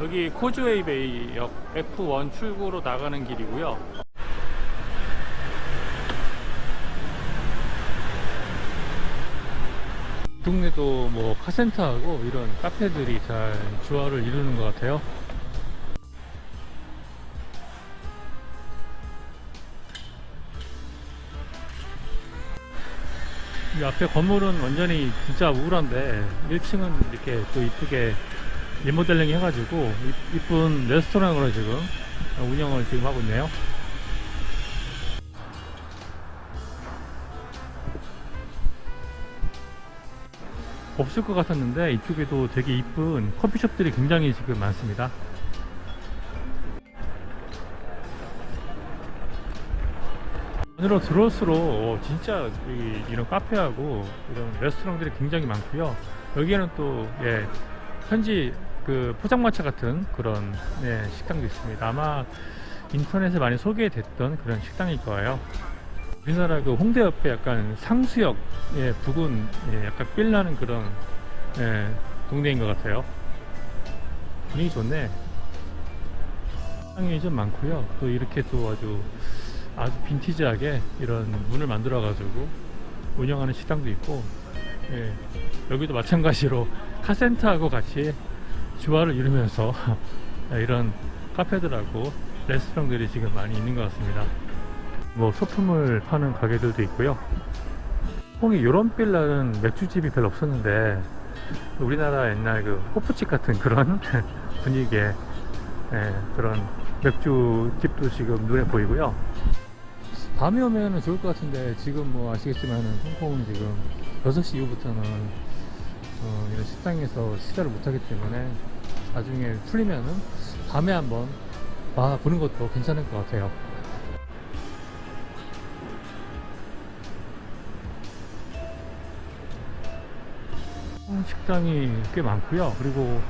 여기 코즈웨이 베이역 F1 출구로 나가는 길이고요. 동네도 뭐 카센터하고 이런 카페들이 잘 조화를 이루는 것 같아요. 이 앞에 건물은 완전히 진짜 우울한데 1층은 이렇게 또 이쁘게 리모델링 해가지고 이- 이쁜 레스토랑으로 지금 운영을 지금 하고 있네요. 없을 것 같았는데 이쪽에도 되게 이쁜 커피숍들이 굉장히 지금 많습니다. 안으로 들어올수록 어, 진짜 이, 이런 카페하고 이런 레스토랑들이 굉장히 많고요. 여기에는 또 예, 현지 그 포장마차 같은 그런 예, 식당도 있습니다. 아마 인터넷에 많이 소개됐던 그런 식당일 거예요. 우리나라 그 홍대 옆에 약간 상수역 예, 부근 예, 약간 빌나는 그런 예, 동네인 것 같아요. 분위기 좋네. 식당이 좀 많고요. 또 이렇게 또 아주 아주 빈티지하게 이런 문을 만들어 가지고 운영하는 식당도 있고 예, 여기도 마찬가지로 카센터하고 같이 조화를 이루면서 이런 카페들하고 레스토랑들이 지금 많이 있는 것 같습니다. 뭐 소품을 파는 가게들도 있고요. 홍이 요런 빌라는 맥주집이 별로 없었는데 우리나라 옛날 그 호프집 같은 그런 분위기의 예, 그런 맥주집도 지금 눈에 보이고요. 밤에 오면 좋을 것 같은데 지금 뭐 아시겠지만 홍콩은 지금 6시 이후부터는 어, 이런 식당에서 식사를 못하기 때문에 나중에 풀리면은 밤에 한번 와보는 것도 괜찮을 것 같아요. 음, 식당이 꽤 많고요. 그리고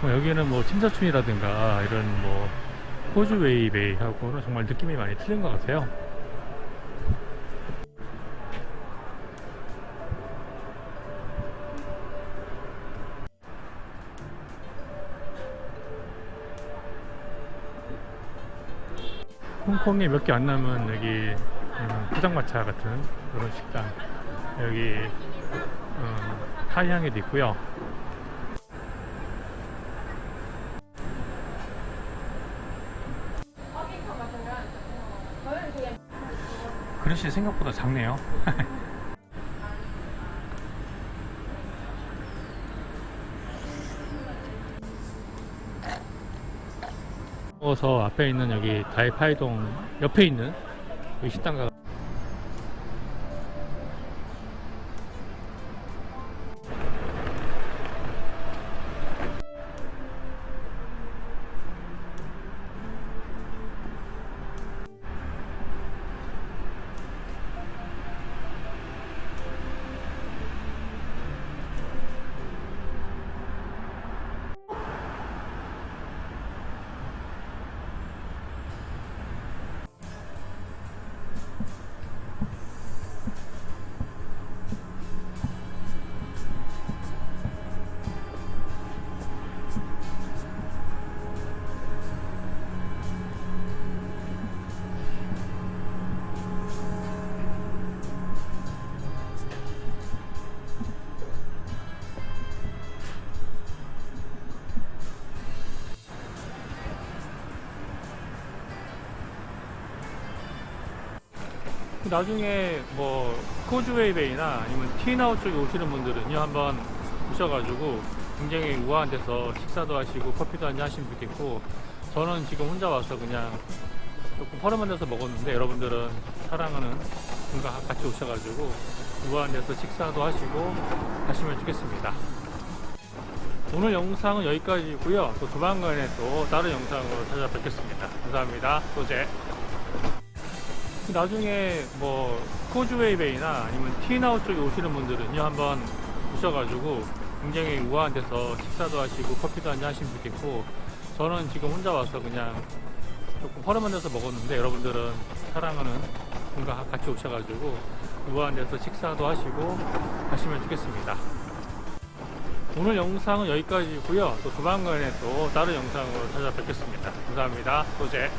뭐 여기는 뭐 침사춘이라든가 이런 뭐 호주웨이 베이하고는 정말 느낌이 많이 틀린 것 같아요 홍콩에 몇 개 안 남은 여기 음, 포장마차 같은 그런 식당. 여기 음, 타이항에도 있고요. 그릇이 생각보다 작네요 어서 앞에 있는 여기 다이파이동 옆에 있는 이 식당 가 나중에 뭐 코즈웨이 베이나 아니면 티나우 쪽에 오시는 분들은요 한번 오셔가지고 굉장히 우아한 데서 식사도 하시고 커피도 한잔 하시면 좋겠고 저는 지금 혼자 와서 그냥 조금 허름한 데서 먹었는데 여러분들은 사랑하는 분과 같이 오셔가지고 우아한 데서 식사도 하시고 하시면 좋겠습니다. 오늘 영상은 여기까지고요. 또 조만간에 또 다른 영상으로 찾아뵙겠습니다. 감사합니다. 또제 나중에 뭐 코즈웨이 베이나 아니면 티나우 쪽에 오시는 분들은요 한번 오셔가지고 굉장히 우아한 데서 식사도 하시고 커피도 한잔 하시면 좋겠고 저는 지금 혼자 와서 그냥 조금 허름한 데서 먹었는데 여러분들은 사랑하는 분과 같이 오셔가지고 우아한 데서 식사도 하시고 하시면 좋겠습니다. 오늘 영상은 여기까지고요. 또 조만간에 또 다른 영상으로 찾아뵙겠습니다. 감사합니다. 소재